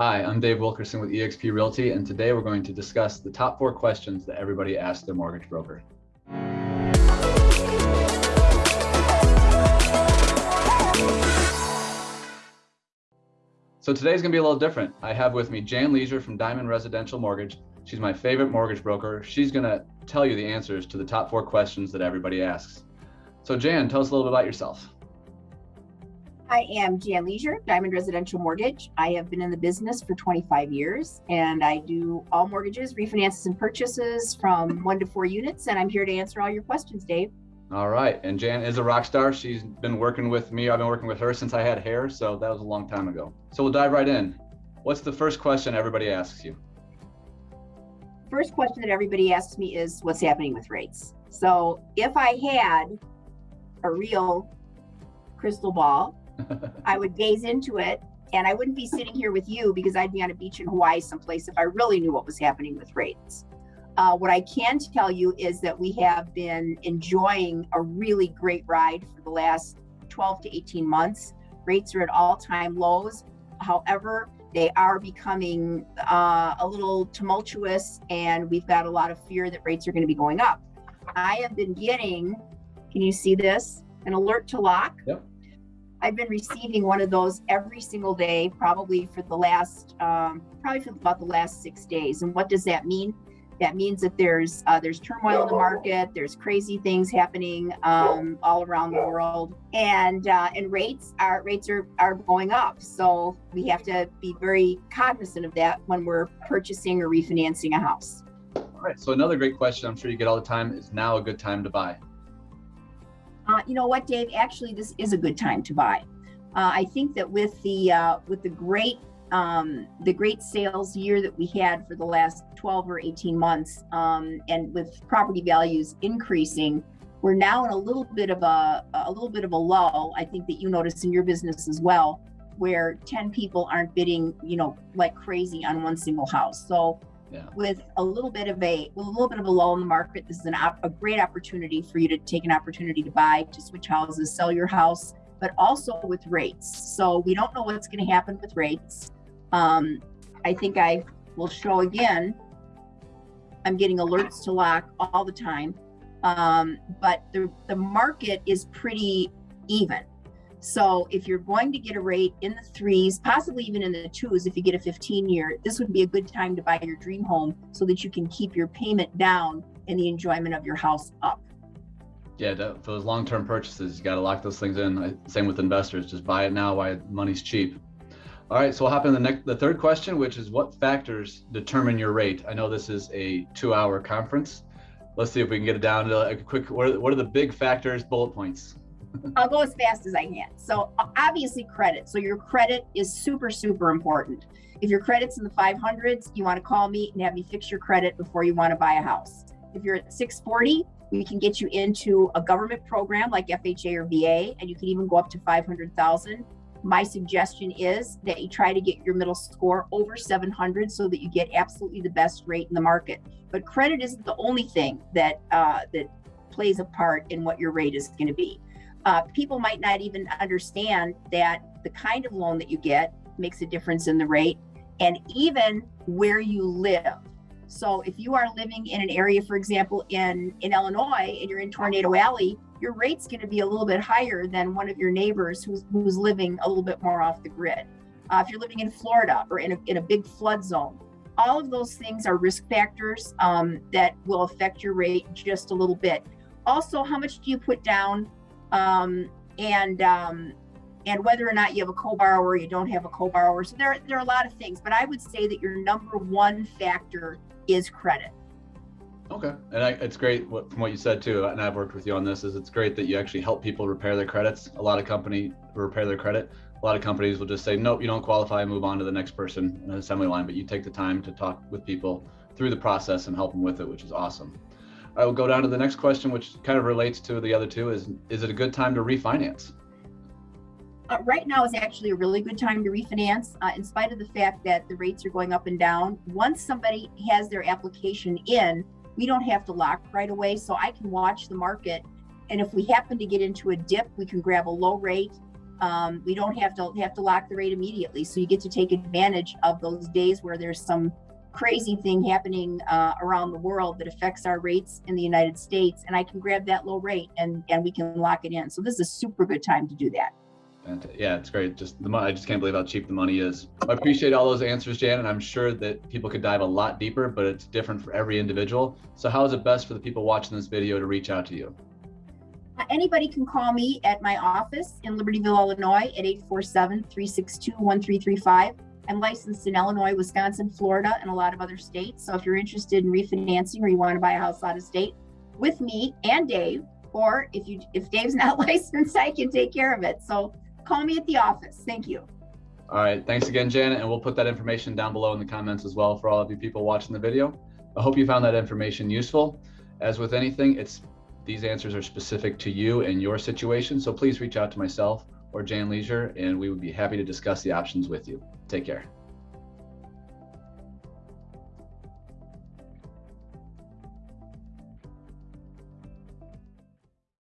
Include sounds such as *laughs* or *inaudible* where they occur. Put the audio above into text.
Hi, I'm Dave Wilkerson with eXp Realty, and today we're going to discuss the top four questions that everybody asks their mortgage broker. So today's gonna be a little different. I have with me Jan Leisure from Diamond Residential Mortgage. She's my favorite mortgage broker. She's gonna tell you the answers to the top four questions that everybody asks. So Jan, tell us a little bit about yourself. I am Jan Leisure, Diamond Residential Mortgage. I have been in the business for 25 years and I do all mortgages, refinances, and purchases from one to four units. And I'm here to answer all your questions, Dave. All right. And Jan is a rock star. She's been working with me. I've been working with her since I had hair. So that was a long time ago. So we'll dive right in. What's the first question everybody asks you? First question that everybody asks me is what's happening with rates. So if I had a real crystal ball, *laughs* I would gaze into it and I wouldn't be sitting here with you because I'd be on a beach in Hawaii someplace if I really knew what was happening with rates. Uh, what I can tell you is that we have been enjoying a really great ride for the last 12 to 18 months. Rates are at all time lows. However, they are becoming uh, a little tumultuous and we've got a lot of fear that rates are going to be going up. I have been getting, can you see this? An alert to lock. Yep. I've been receiving one of those every single day, probably for the last, um, probably for about the last six days. And what does that mean? That means that there's uh, there's turmoil in the market, there's crazy things happening um, all around the world, and uh, and rates are rates are are going up. So we have to be very cognizant of that when we're purchasing or refinancing a house. All right. So another great question I'm sure you get all the time is now a good time to buy? Uh, you know what, Dave? Actually, this is a good time to buy. Uh, I think that with the uh, with the great um, the great sales year that we had for the last 12 or 18 months, um, and with property values increasing, we're now in a little bit of a a little bit of a lull. I think that you notice in your business as well, where 10 people aren't bidding, you know, like crazy on one single house. So yeah. with a little bit of a with a little bit of a lull in the market, this is an, a great opportunity for you to take an opportunity to buy, to switch houses, sell your house, but also with rates. So we don't know what's going to happen with rates. Um, I think I will show again. I'm getting alerts to lock all the time, um, but the the market is pretty even. So if you're going to get a rate in the threes, possibly even in the twos, if you get a 15 year, this would be a good time to buy your dream home so that you can keep your payment down and the enjoyment of your house up. Yeah, for those long-term purchases, you got to lock those things in. Same with investors, just buy it now while money's cheap. All right, so we'll hop in the next, the third question, which is what factors determine your rate? I know this is a two-hour conference. Let's see if we can get it down to a quick. What are, what are the big factors, bullet points? I'll go as fast as I can. So obviously credit. So your credit is super, super important. If your credit's in the 500s, you want to call me and have me fix your credit before you want to buy a house. If you're at 640, we can get you into a government program like FHA or VA, and you can even go up to 500,000. My suggestion is that you try to get your middle score over 700 so that you get absolutely the best rate in the market. But credit isn't the only thing that uh, that plays a part in what your rate is going to be uh, people might not even understand that the kind of loan that you get makes a difference in the rate and even where you live. So if you are living in an area, for example, in, in Illinois and you're in Tornado Alley, your rate's going to be a little bit higher than one of your neighbors who's, who's living a little bit more off the grid. Uh, if you're living in Florida or in a, in a big flood zone, all of those things are risk factors um, that will affect your rate just a little bit. Also, how much do you put down um, and um, and whether or not you have a co-borrower or you don't have a co-borrower. So there, there are a lot of things, but I would say that your number one factor is credit. Okay, and I, it's great what, from what you said too, and I've worked with you on this. Is it's great that you actually help people repair their credits. A lot of company repair their credit. A lot of companies will just say, nope, you don't qualify, and move on to the next person in the assembly line. But you take the time to talk with people through the process and help them with it, which is awesome. I will go down to the next question, which kind of relates to the other two is, is it a good time to refinance? Uh, right now is actually a really good time to refinance, uh, in spite of the fact that the rates are going up and down. Once somebody has their application in, we don't have to lock right away. So I can watch the market. And if we happen to get into a dip, we can grab a low rate Um, we don't have to have to lock the rate immediately, so you get to take advantage of those days where there's some crazy thing happening uh, around the world that affects our rates in the United States, and I can grab that low rate and and we can lock it in. So this is a super good time to do that. Yeah, it's great. Just the money, I just can't believe how cheap the money is. I appreciate all those answers, Jan, and I'm sure that people could dive a lot deeper, but it's different for every individual. So how is it best for the people watching this video to reach out to you? Uh, Anybody can call me at my office in Libertyville, Illinois at 847-362-1335. I'm licensed in Illinois, Wisconsin, Florida, and a lot of other states. So if you're interested in refinancing or you want to buy a house out of state with me and Dave, or if you if Dave's *laughs* not licensed, I can take care of it. So call me at the office. Thank you. All right, thanks again, Janet, and we'll put that information down below in the comments as well for all of you people watching the video. I hope you found that information useful. As with anything, it's these answers are specific to you and your situation, so please reach out to myself or Jan Leisure, and we would be happy to discuss the options with you. Take care.